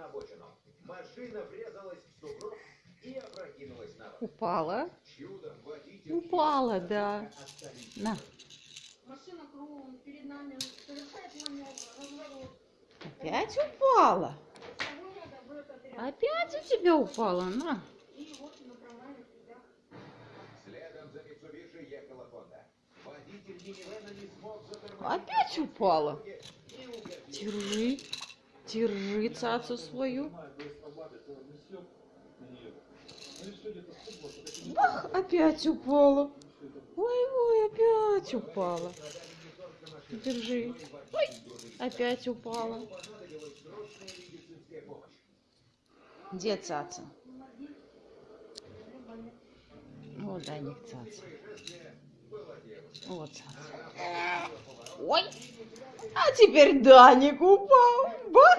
на обочину. Машина врезалась в сугроб и опрокинулась на бок. Упала. Чудом водитель... Упала, да. остались На. Машина кругом перед нами совершает маневр, разворот. Опять упала. Опять у тебя упала. На. И вот направляем туда. Следом за Mitsubishi ехала Honda. Водитель минивэна не смог затормозить. Опять упала. Держи. Держи цацу свою. Бах, опять упала. Ой, ой, опять упала. Держи. Ой, опять упала. Где цаца? Вот Даник цаца. Вот цаца. Ой, а теперь Даник упал. Бах.